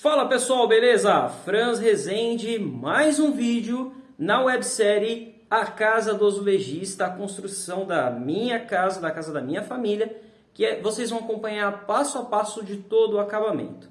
Fala pessoal, beleza? Franz Rezende, mais um vídeo na websérie A Casa do Azulejista, a construção da minha casa, da casa da minha família, que é, vocês vão acompanhar passo a passo de todo o acabamento.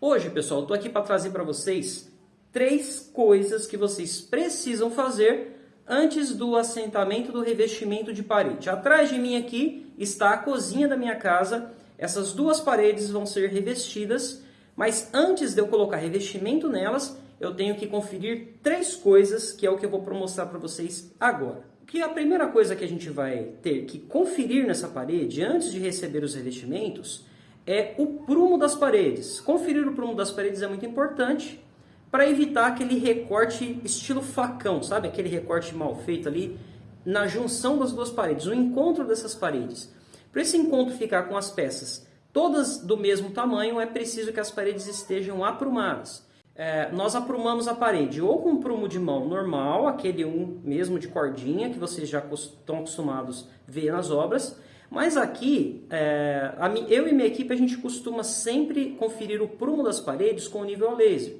Hoje, pessoal, estou aqui para trazer para vocês três coisas que vocês precisam fazer antes do assentamento do revestimento de parede. Atrás de mim aqui está a cozinha da minha casa. Essas duas paredes vão ser revestidas, mas antes de eu colocar revestimento nelas, eu tenho que conferir três coisas, que é o que eu vou mostrar para vocês agora. Que a primeira coisa que a gente vai ter que conferir nessa parede, antes de receber os revestimentos, é o prumo das paredes. Conferir o prumo das paredes é muito importante, para evitar aquele recorte estilo facão, sabe? Aquele recorte mal feito ali na junção das duas paredes, o encontro dessas paredes. Para esse encontro ficar com as peças todas do mesmo tamanho, é preciso que as paredes estejam aprumadas. É, nós aprumamos a parede ou com um prumo de mão normal, aquele um mesmo de cordinha, que vocês já estão acostumados a ver nas obras, mas aqui, é, eu e minha equipe, a gente costuma sempre conferir o prumo das paredes com o nível a laser.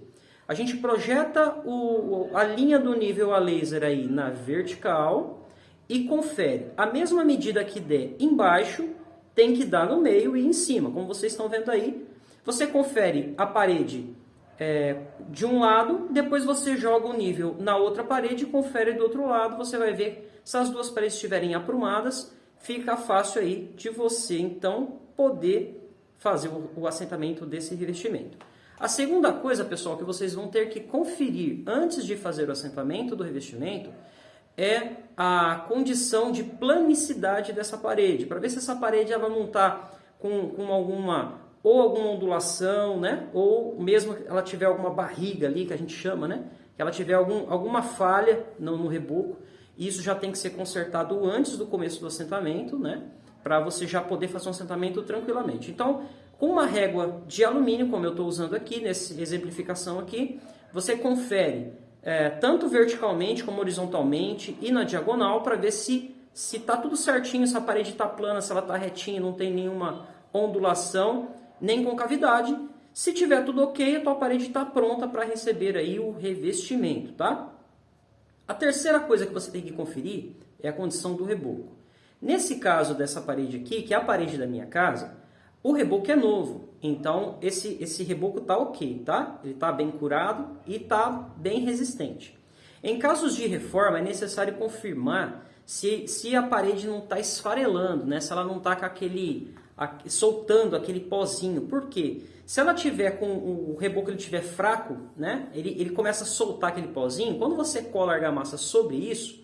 A gente projeta o, a linha do nível a laser aí na vertical e confere. A mesma medida que der embaixo, tem que dar no meio e em cima, como vocês estão vendo aí. Você confere a parede é, de um lado, depois você joga o nível na outra parede e confere do outro lado. Você vai ver se as duas paredes estiverem aprumadas, fica fácil aí de você então poder fazer o, o assentamento desse revestimento. A segunda coisa, pessoal, que vocês vão ter que conferir antes de fazer o assentamento do revestimento é a condição de planicidade dessa parede, para ver se essa parede ela não está com, com alguma ou alguma ondulação, né? ou mesmo ela tiver alguma barriga ali, que a gente chama, né? que ela tiver algum, alguma falha no, no reboco, isso já tem que ser consertado antes do começo do assentamento, né? para você já poder fazer um assentamento tranquilamente. Então, com uma régua de alumínio, como eu estou usando aqui, nessa exemplificação aqui, você confere é, tanto verticalmente como horizontalmente e na diagonal para ver se se está tudo certinho, se a parede está plana, se ela está retinha, não tem nenhuma ondulação, nem concavidade. Se tiver tudo ok, a tua parede está pronta para receber aí o revestimento, tá? A terceira coisa que você tem que conferir é a condição do reboco. Nesse caso dessa parede aqui, que é a parede da minha casa, o reboco é novo, então esse, esse reboco está ok, tá? Ele está bem curado e está bem resistente. Em casos de reforma é necessário confirmar se, se a parede não está esfarelando, né? se ela não está com aquele, soltando aquele pozinho. Por quê? Se ela tiver com o reboco ele tiver fraco, né? ele, ele começa a soltar aquele pozinho, quando você cola a argamassa sobre isso,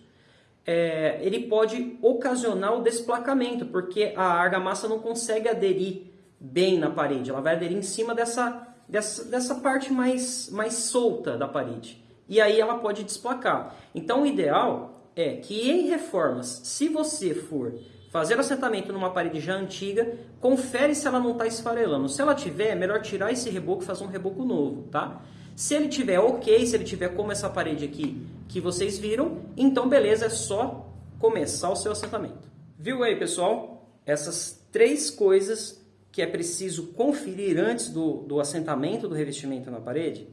é, ele pode ocasionar o desplacamento, porque a argamassa não consegue aderir bem na parede, ela vai aderir em cima dessa, dessa, dessa parte mais, mais solta da parede. E aí ela pode desplacar. Então o ideal é que em reformas, se você for fazer assentamento numa parede já antiga, confere se ela não está esfarelando. Se ela tiver, é melhor tirar esse reboco e fazer um reboco novo, tá? Se ele tiver ok, se ele tiver como essa parede aqui que vocês viram, então beleza, é só começar o seu assentamento. Viu aí, pessoal? Essas três coisas que é preciso conferir antes do, do assentamento do revestimento na parede,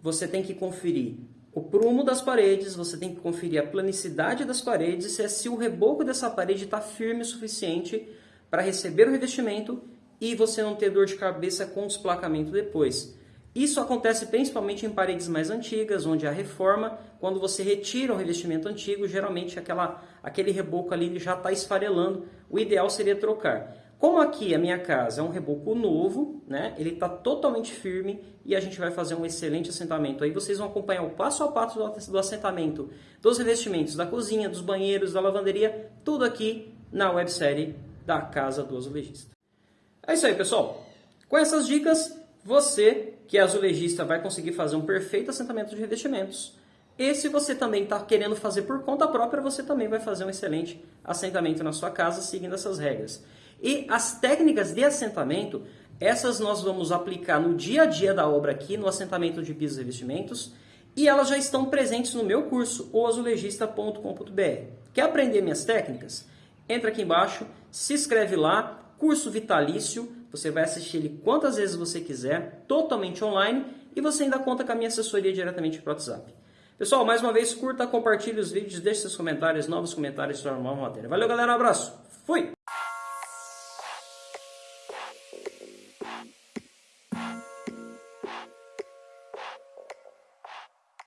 você tem que conferir o prumo das paredes, você tem que conferir a planicidade das paredes, se, é, se o reboco dessa parede está firme o suficiente para receber o revestimento e você não ter dor de cabeça com o desplacamento depois. Isso acontece principalmente em paredes mais antigas, onde a reforma, quando você retira o revestimento antigo, geralmente aquela, aquele reboco ali já está esfarelando. O ideal seria trocar. Como aqui a minha casa é um reboco novo, né? ele está totalmente firme e a gente vai fazer um excelente assentamento. Aí vocês vão acompanhar o passo a passo do assentamento dos revestimentos da cozinha, dos banheiros, da lavanderia, tudo aqui na websérie da Casa do Azulejista. É isso aí, pessoal. Com essas dicas, você que é azulejista vai conseguir fazer um perfeito assentamento de revestimentos. E se você também está querendo fazer por conta própria, você também vai fazer um excelente assentamento na sua casa seguindo essas regras. E as técnicas de assentamento, essas nós vamos aplicar no dia a dia da obra aqui, no assentamento de pisos e revestimentos, e elas já estão presentes no meu curso, oazulejista.com.br. Quer aprender minhas técnicas? Entra aqui embaixo, se inscreve lá, curso vitalício, você vai assistir ele quantas vezes você quiser, totalmente online, e você ainda conta com a minha assessoria diretamente para WhatsApp. Pessoal, mais uma vez, curta, compartilhe os vídeos, deixe seus comentários, novos comentários sobre a nova matéria. Valeu, galera, um abraço. Fui!